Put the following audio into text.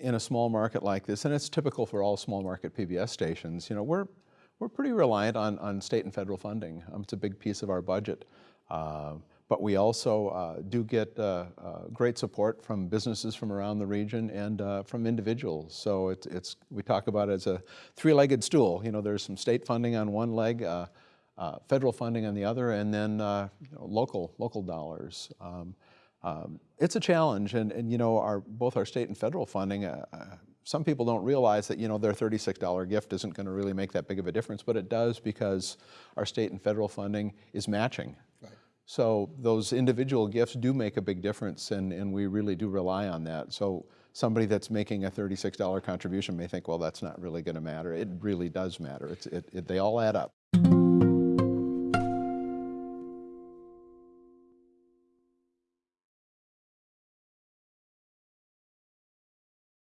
in a small market like this, and it's typical for all small market PBS stations, you know, we're, we're pretty reliant on, on state and federal funding. Um, it's a big piece of our budget. Uh, but we also uh, do get uh, uh, great support from businesses from around the region and uh, from individuals. So it's, it's, we talk about it as a three-legged stool. You know, there's some state funding on one leg, uh, federal funding on the other, and then you know, local, local dollars. Um, um, it's a challenge, and, and you know, our, both our state and federal funding, some people don't realize that you know their $36 gift isn't going to really make that big of a difference, but it does because our state and federal funding is matching. Right. So those individual gifts do make a big difference and, and we really do rely on that. So somebody that's making a $36 contribution may think, well, that's not really going to matter. It really does matter. It's, it, it, they all add up.